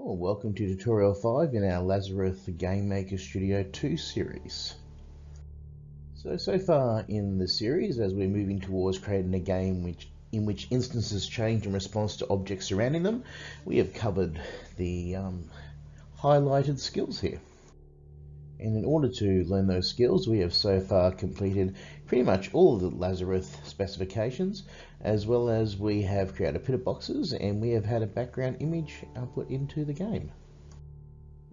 Oh, welcome to tutorial 5 in our Lazarus Game Maker Studio 2 series. So, so far in the series, as we're moving towards creating a game which, in which instances change in response to objects surrounding them, we have covered the um, highlighted skills here. And in order to learn those skills, we have so far completed pretty much all of the Lazarus specifications, as well as we have created pit boxes and we have had a background image put into the game.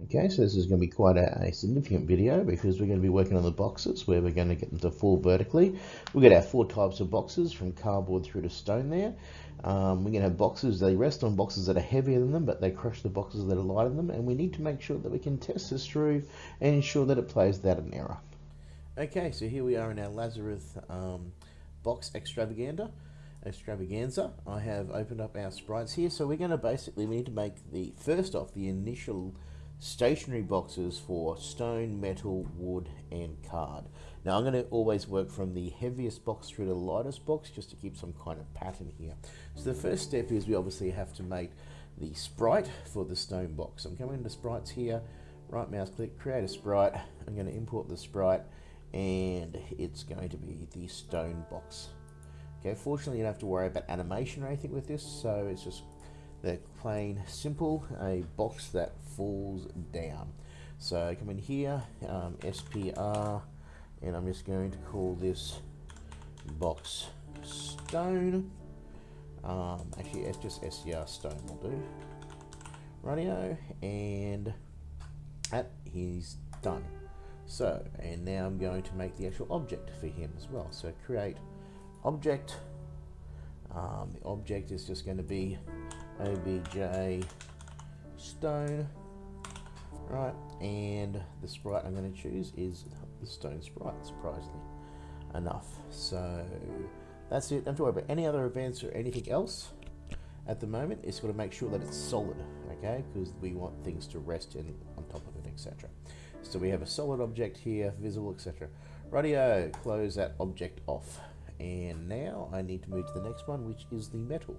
Okay, so this is going to be quite a, a, significant video because we're going to be working on the boxes where we're going to get them to fall vertically. We've got our four types of boxes from cardboard through to stone there. Um, we're going to have boxes, they rest on boxes that are heavier than them, but they crush the boxes that are lighter than them. And we need to make sure that we can test this through and ensure that it plays without an error. Okay, so here we are in our Lazarus um, box extravaganza. Extravaganza. I have opened up our sprites here, so we're going to basically we need to make the first off the initial stationary boxes for stone, metal, wood, and card. Now I'm going to always work from the heaviest box through the lightest box just to keep some kind of pattern here. So the first step is we obviously have to make the sprite for the stone box. I'm coming into sprites here, right mouse click, create a sprite. I'm going to import the sprite and it's going to be the stone box. Okay, fortunately you don't have to worry about animation or anything with this, so it's just the plain simple, a box that falls down. So come in here, um, SPR, and I'm just going to call this box stone. Um, actually, it's just SCR stone will do. Radio, and that he's done. So, and now I'm going to make the actual object for him as well. So create object. Um, the object is just going to be obj stone. Right, and the sprite I'm going to choose is the stone sprite, surprisingly enough. So that's it. Don't worry about any other events or anything else at the moment. It's got to make sure that it's solid, okay? Because we want things to rest in on top of it, etc. So we have a solid object here, visible, etc. Radio, close that object off. And now I need to move to the next one, which is the metal.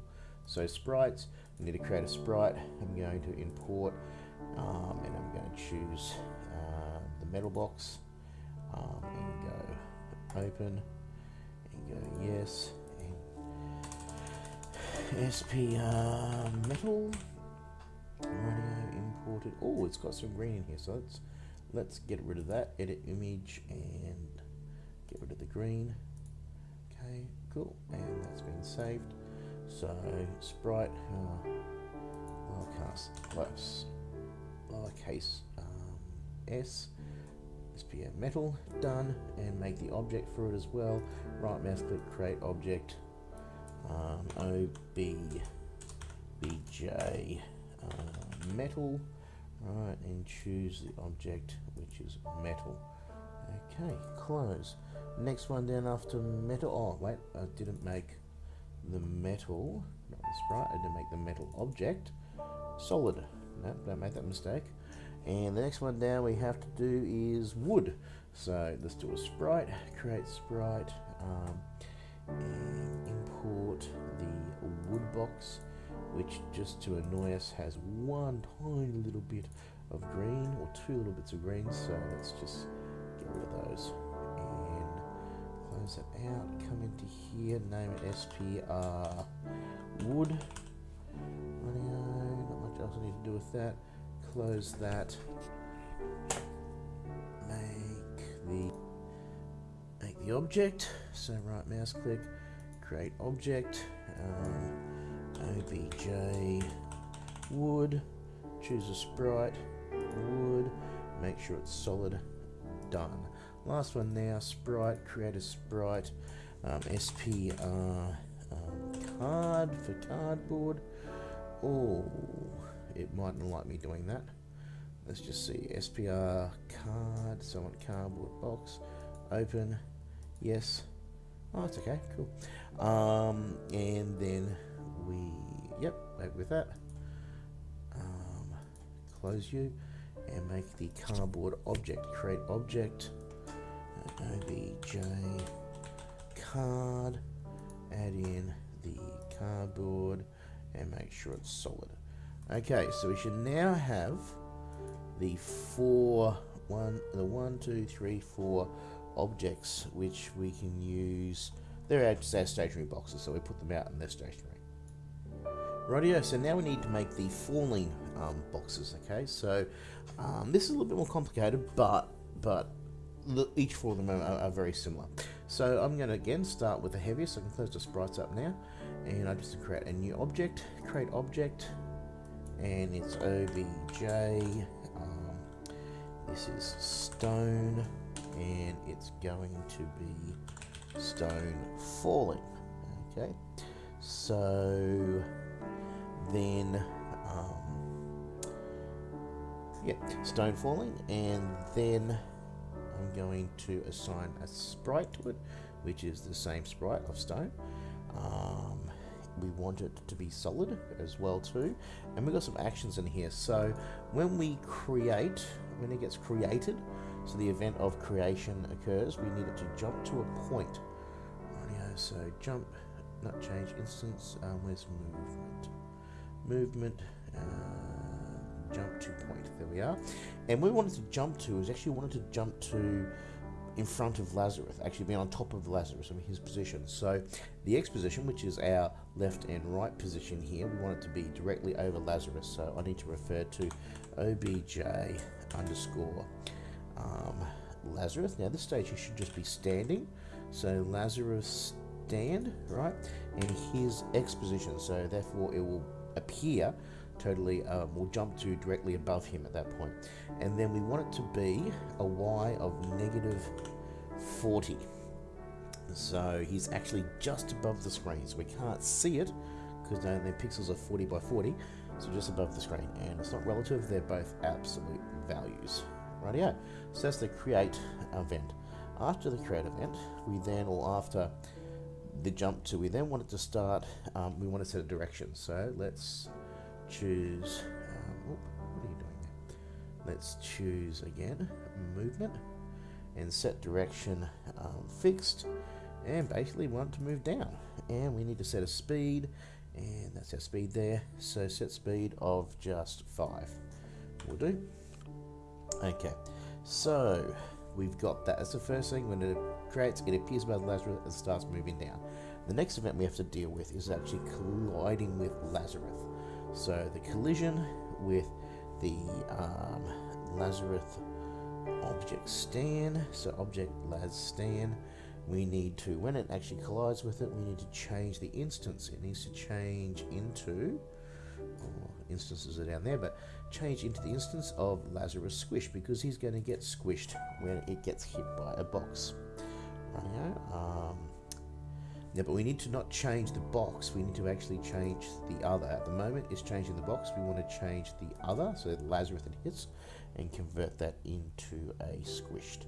So sprites, I need to create a sprite. I'm going to import, um, and I'm going to choose uh, the metal box, um, and go open, and go yes, and SPR metal, radio imported. Oh, it's got some green in here, so let's let's get rid of that edit image and get rid of the green. Okay cool. And that's been saved so sprite uh, lowercase close lowercase um, s metal done and make the object for it as well right mouse click create object um, OB BJ uh, metal Right, and choose the object, which is metal. Okay, close. Next one down after metal. Oh, wait, I didn't make the metal, not the sprite, I didn't make the metal object solid. No, don't make that mistake. And the next one down we have to do is wood. So let's do a sprite, create sprite, um, and import the wood box which just to annoy us has one tiny little bit of green or two little bits of green so let's just get rid of those close it out? Come into here name it SPR wood. Not much else I need to do with that. Close that. Make the make the object. So right mouse click create object. Um, OBJ wood, choose a sprite, wood, make sure it's solid, done. Last one now, sprite, create a sprite, um, SPR um, card for cardboard. Oh, it mightn't like me doing that. Let's just see, SPR card, so I want cardboard box, open, yes. Oh, it's okay, cool. Um, and then we, yep, with that. Um, close you and make the cardboard object. Create object, obj card, add in the cardboard and make sure it's solid. Okay, so we should now have the four, one, the one, two, three, four objects which we can use. They're our, stationary boxes, so we put them out and they're stationary. Rightio, so now we need to make the falling um, boxes, okay? So um, this is a little bit more complicated, but but each four of them are, are, very similar. So I'm going to again start with the heaviest, I can close the sprites up now, and I just create a new object, create object, and it's obj. Um, this is stone, and it's going to be stone falling. Okay, so then um, yeah, stone falling, and then I'm going to assign a sprite to it, which is the same sprite of stone. Um, we want it to be solid as well too. And we've got some actions in here. So when we create when it gets created so the event of creation occurs we need it to jump to a point. So jump not change instance um, where's movement? Movement uh, jump to point there we are and we wanted to jump to is actually wanted to jump to in front of Lazarus, actually being on top of Lazarus in his position. So the X position, which is our left and right position here, we want it to be directly over Lazarus. So I need to refer to obj underscore um, Lazarus. Now this stage he should just be standing. So Lazarus stand, right? And his X position. So therefore it will appear totally um, will jump to directly above him at that point. And then we want it to be a y of negative 40. So he's actually just above the screen. So we can't see it because the pixels are 40 by 40. So just above the screen. And it's not relative, they're both absolute values. Right Rightio. So that's the create event. After the create event, we then, or after the jump to, we then want it to start, um, we want to set a direction. So let's choose, um, oh, what are you doing there? Let's choose again, movement, and set direction um, fixed, and basically want to move down. And we need to set a speed, and that's our speed there. So set speed of just 5 will do. Okay, so we've got that. as the first thing. When it creates, it appears above Lazarus and starts moving down. The next event we have to deal with is actually colliding with Lazarus. So the collision with the um, Lazarus object stand, so object Laz stand, we need to, when it actually collides with it, we need to change the instance. It needs to change into, oh, instances are down there, but change into the instance of Lazarus Squish because he's going to get squished when it gets hit by a box. Um, yeah, but we need to not change the box, we need to actually change the other. At the moment, it's changing the box. We want to change the other, so Lazarus that hits, and convert that into a squished.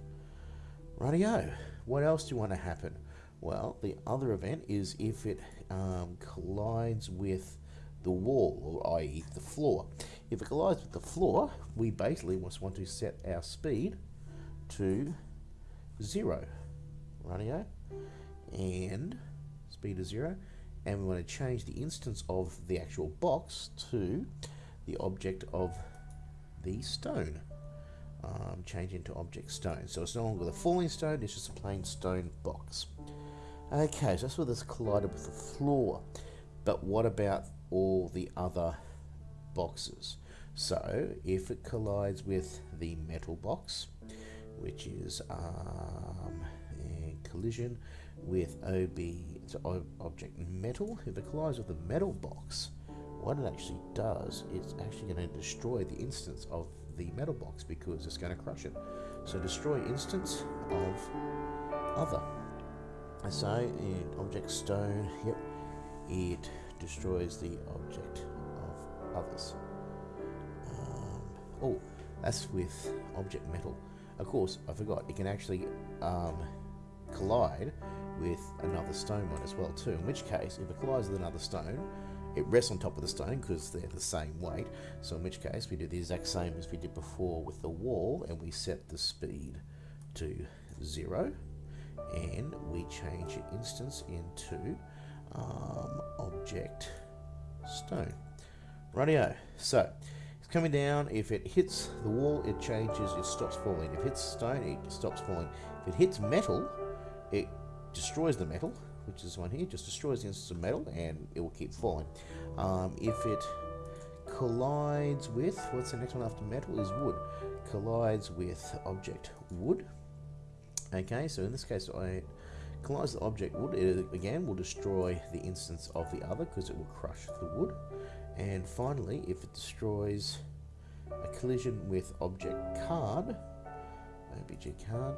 Rightio, what else do you want to happen? Well, the other event is if it um, collides with the wall, or i.e. the floor. If it collides with the floor, we basically just want to set our speed to zero. Rightio? And speed to zero and we want to change the instance of the actual box to the object of the stone. Um, change into object stone. So it's no longer the falling stone it's just a plain stone box. Okay so that's where this collided with the floor. But what about all the other boxes? So if it collides with the metal box which is um, collision with OB it's object metal. If it collides with the metal box, what it actually does, it's actually going to destroy the instance of the metal box because it's going to crush it. So destroy instance of other. So in object stone, yep, it destroys the object of others. Um, oh, that's with object metal. Of course, I forgot, it can actually um, collide with another stone one as well too, in which case if it collides with another stone it rests on top of the stone because they're the same weight so in which case we do the exact same as we did before with the wall and we set the speed to zero and we change the instance into um, object stone Rightio. So it's coming down. If it hits the wall, it changes. It stops falling. If it hits stone, it stops falling. If it hits metal, it destroys the metal, which is one here. Just destroys the instance of metal, and it will keep falling. Um, if it collides with what's the next one after metal is wood. Collides with object wood. Okay, so in this case, I collides the object wood. It again will destroy the instance of the other because it will crush the wood. And finally, if it destroys a collision with object card, OBJ card,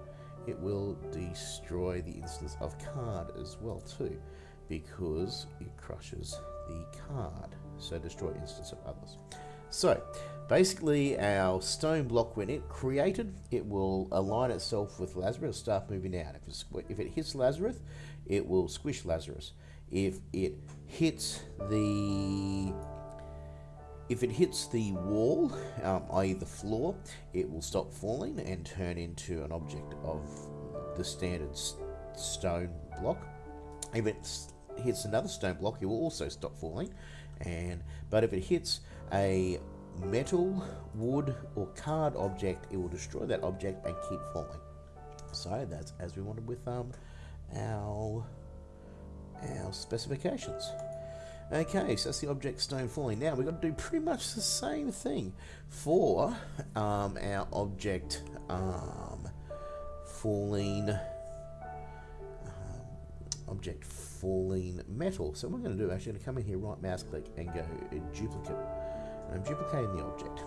it will destroy the instance of card as well too, because it crushes the card. So destroy instance of others. So basically our stone block when it created it will align itself with Lazarus start moving out if, if it hits Lazarus it will squish Lazarus if it hits the if it hits the wall, um, i.e. the floor, it will stop falling and turn into an object of the standard stone block. If it hits another stone block, it will also stop falling. And But if it hits a metal, wood, or card object, it will destroy that object and keep falling. So that's as we wanted with um, our, our specifications. Okay, so that's the object stone falling. Now we've got to do pretty much the same thing for um, our object um, falling um, object falling metal. So what I'm going to do, actually, going to come in here, right mouse click, and go duplicate. And I'm duplicating the object.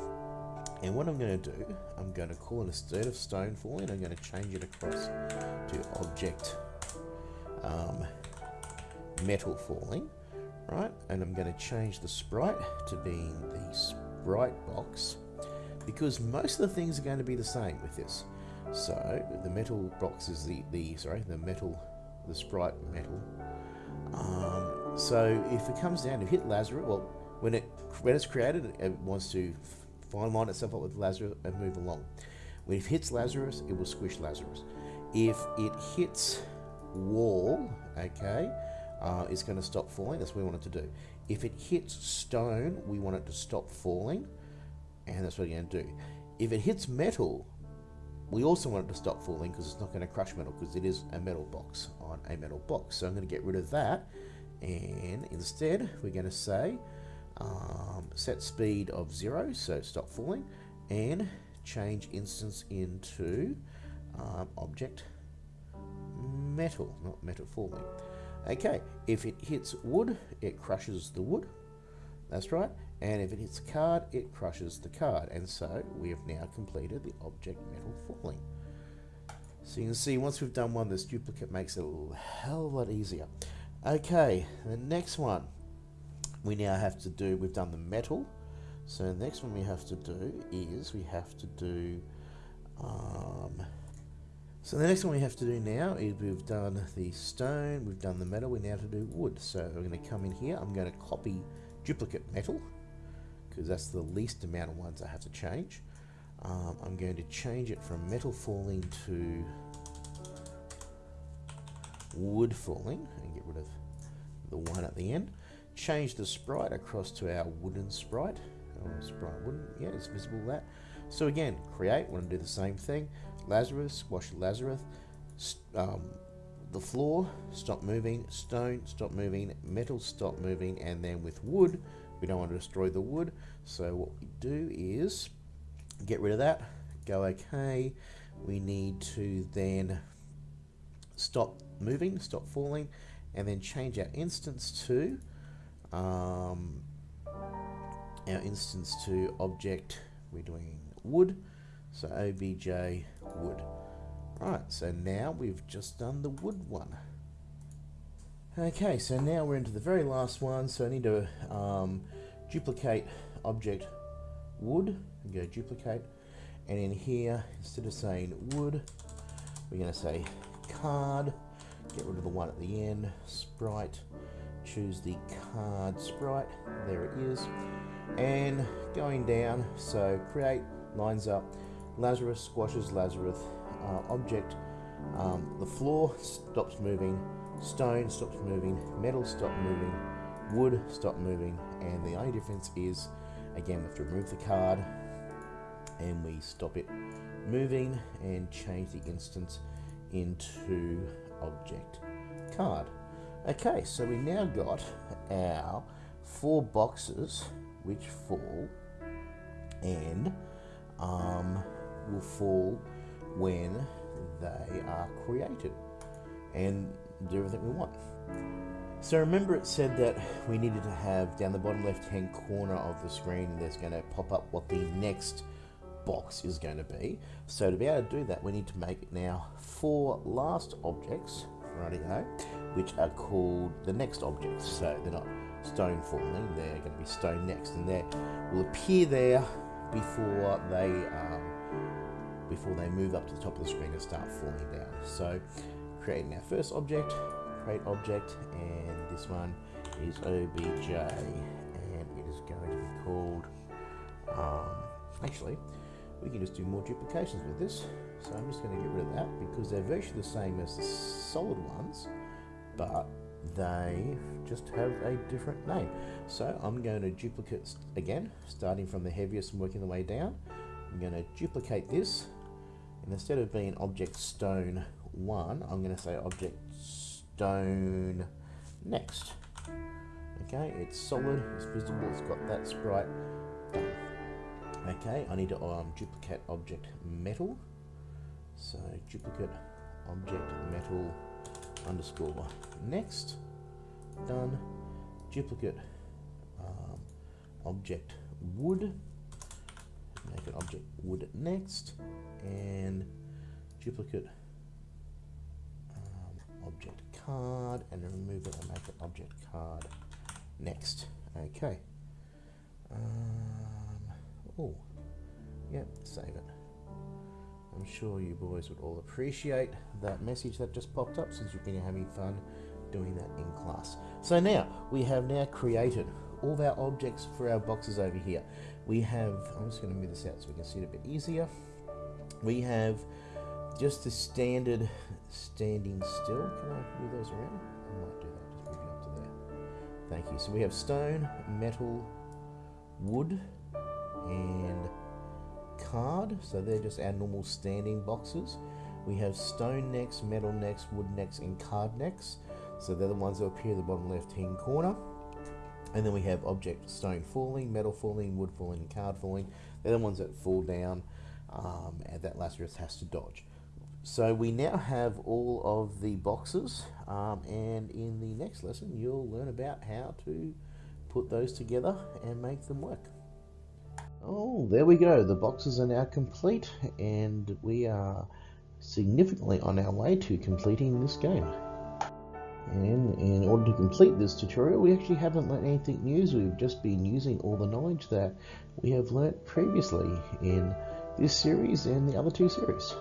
And what I'm going to do, I'm going to call it instead of stone falling, I'm going to change it across to object um, metal falling right? And I'm going to change the sprite to being the sprite box because most of the things are going to be the same with this. So the metal box is the, the sorry, the metal, the sprite metal. Um, so if it comes down to hit Lazarus, well, when it when it's created, it wants to fine line itself up with Lazarus and move along. When it hits Lazarus, it will squish Lazarus. If it hits wall, okay, uh, is going to stop falling. That's what we want it to do. If it hits stone, we want it to stop falling, and that's what we're going to do. If it hits metal, we also want it to stop falling because it's not going to crush metal because it is a metal box on a metal box. So I'm going to get rid of that, and instead we're going to say um, set speed of zero, so stop falling, and change instance into um, object metal, not metal falling. Okay, if it hits wood, it crushes the wood. That's right. And if it hits a card, it crushes the card. And so we have now completed the object metal falling. So you can see once we've done one, this duplicate makes it a hell of a lot easier. Okay, the next one we now have to do, we've done the metal. So the next one we have to do is we have to do um, so the next one we have to do now is we've done the stone, we've done the metal, we now to do wood. So we're going to come in here, I'm going to copy duplicate metal, because that's the least amount of ones I have to change. Um, I'm going to change it from metal falling to wood falling, and get rid of the one at the end. Change the sprite across to our wooden sprite. Oh, sprite wooden, yeah, it's visible that. So again, create, want to do the same thing. Lazarus, wash Lazarus. Um, the floor, stop moving. Stone, stop moving. Metal, stop moving. And then with wood, we don't want to destroy the wood. So what we do is get rid of that. Go OK. We need to then stop moving, stop falling, and then change our instance to um, our instance to object. We're doing wood. So obj wood. Right, so now we've just done the wood one. Okay, so now we're into the very last one. So I need to um, duplicate object wood and go duplicate. And in here, instead of saying wood, we're going to say card. Get rid of the one at the end. Sprite. Choose the card sprite. There it is. And going down, so create lines up Lazarus squashes Lazarus. Uh, object, um, the floor stops moving, stone stops moving, metal stops moving, wood stops moving, and the only difference is, again, we have to remove the card, and we stop it moving and change the instance into object card. Okay, so we now got our four boxes which fall and um, will fall when they are created and do everything we want. So remember it said that we needed to have down the bottom left hand corner of the screen there's going to pop up what the next box is going to be. So to be able to do that we need to make now four last objects, rightio, which are called the next objects. So they're not stone falling, they're going to be stone next and they will appear there before they um, before they move up to the top of the screen and start falling down. So creating our first object, create object, and this one is obj, and it is going to be called, um, actually, we can just do more duplications with this. So I'm just going to get rid of that because they're virtually the same as the solid ones, but they just have a different name. So I'm going to duplicate again, starting from the heaviest and working the way down. I'm going to duplicate this, instead of being object stone 1, I'm going to say object stone next. Okay, it's solid, it's visible, it's got that sprite. Okay, I need to um, duplicate object metal. So duplicate object metal underscore next. Done. Duplicate um, object wood. Make an object wood next. And duplicate um, object card and remove it and make an object card next. Okay. Um, oh, yep, save it. I'm sure you boys would all appreciate that message that just popped up since you've been having fun doing that in class. So now, we have now created all of our objects for our boxes over here. We have, I'm just going to move this out so we can see it a bit easier. We have just the standard standing still. Can I move those around? I might do that, just move you up to there. Thank you. So we have stone, metal, wood, and card, so they're just our normal standing boxes. We have stone necks, metal necks, wood necks, and card necks. So they're the ones that appear in the bottom left hand corner. And then we have object stone falling, metal falling, wood falling, and card falling. They're the ones that fall down um, and that Lazarus has to dodge. So we now have all of the boxes um, and in the next lesson you'll learn about how to put those together and make them work. Oh, there we go. The boxes are now complete and we are significantly on our way to completing this game. And in order to complete this tutorial, we actually haven't learned anything new. We've just been using all the knowledge that we have learnt previously in this series and the other two series.